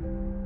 Bloody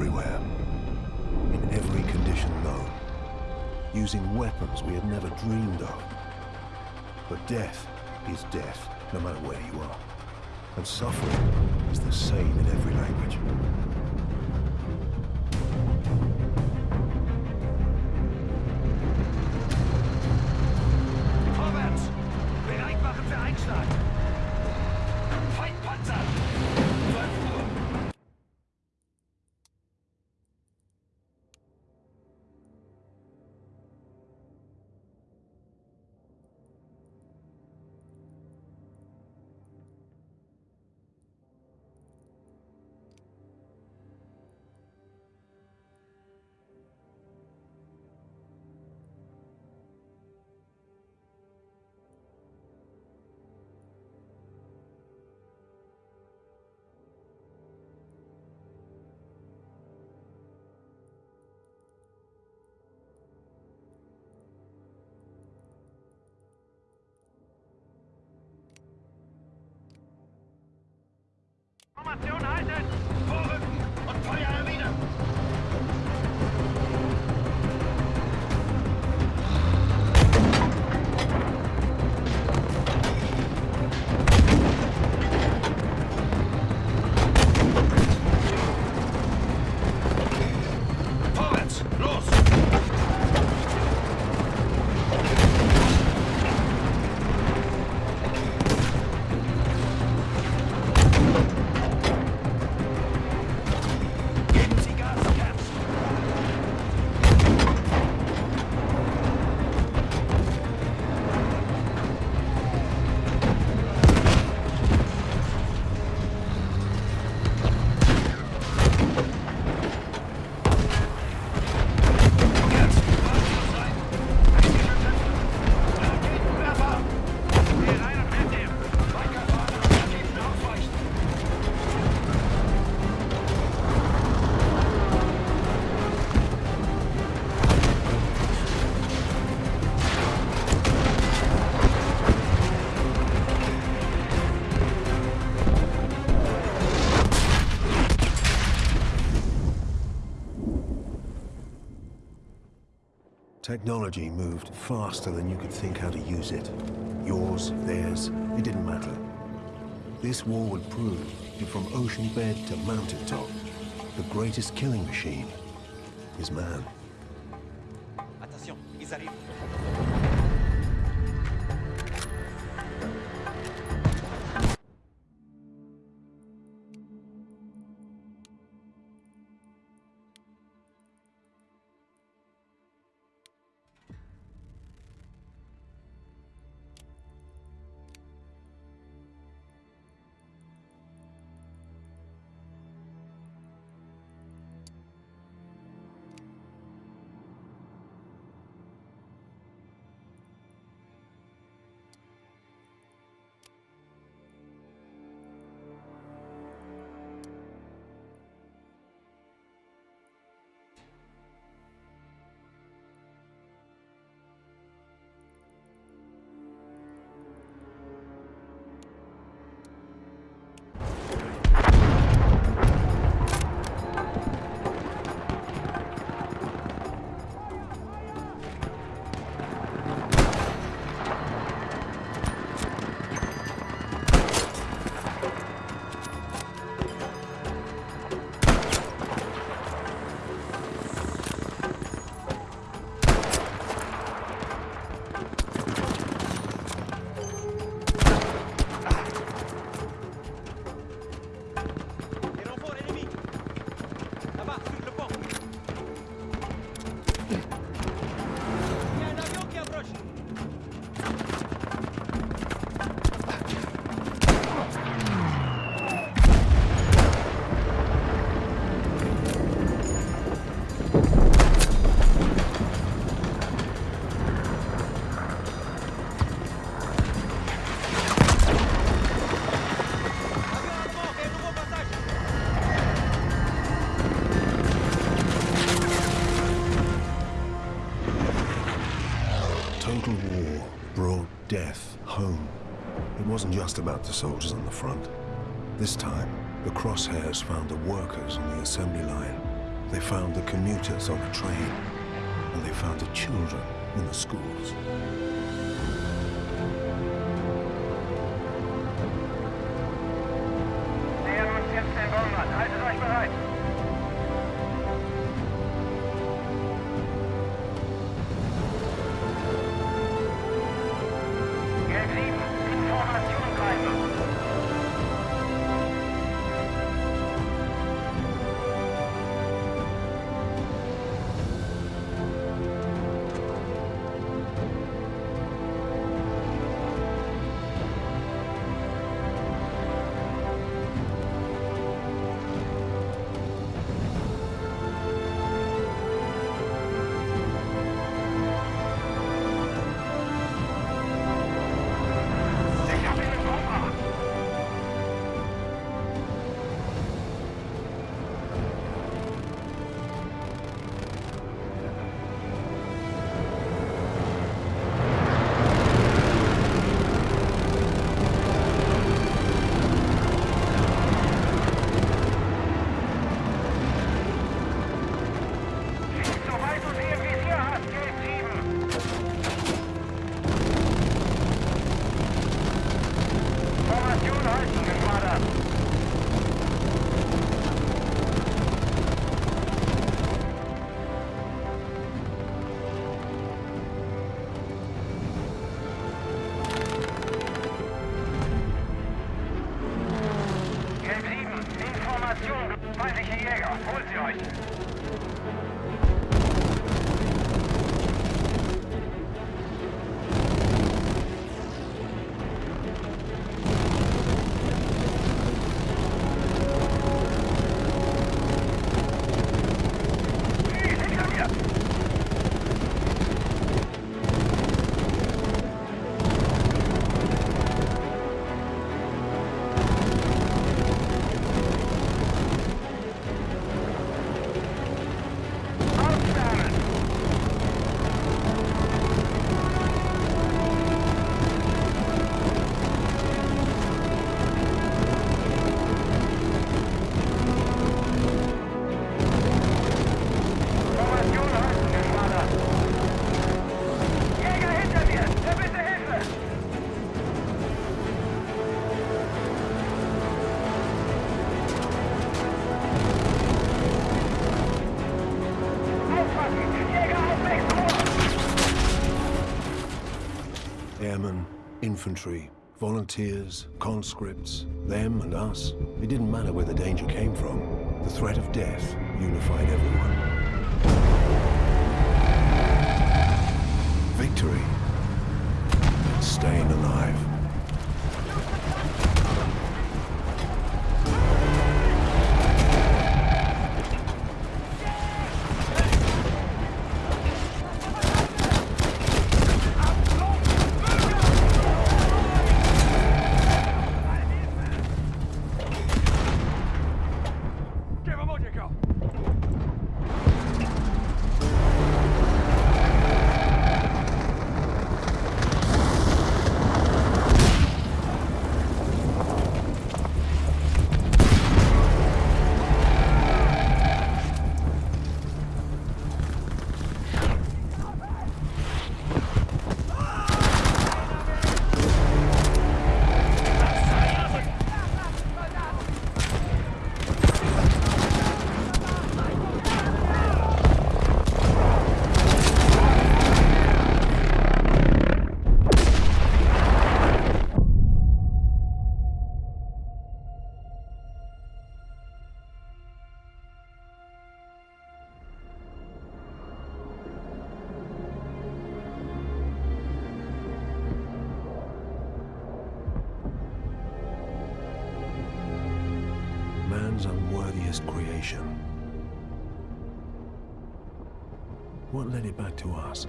everywhere, in every condition known, using weapons we had never dreamed of. But death is death, no matter where you are. And suffering is the same in every language. Formation halten! Technology moved faster than you could think how to use it. Yours, theirs, it didn't matter. This war would prove that from ocean bed to mountaintop, the greatest killing machine is man. Home. It wasn't just about the soldiers on the front. This time, the crosshairs found the workers on the assembly line. They found the commuters on the train. And they found the children in the schools. June Arson in Mata. Airmen, infantry, volunteers, conscripts, them and us. It didn't matter where the danger came from. The threat of death unified everyone. Victory. Staying alive. Man's unworthiest creation. What led it back to us?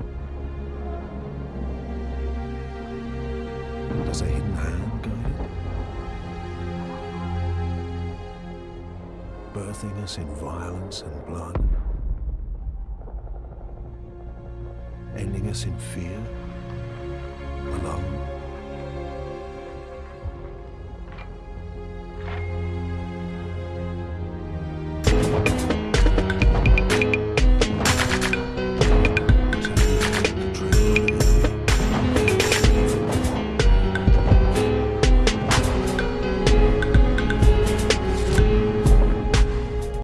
Does a hidden hand guide it? Birthing us in violence and blood? Ending us in fear? alone.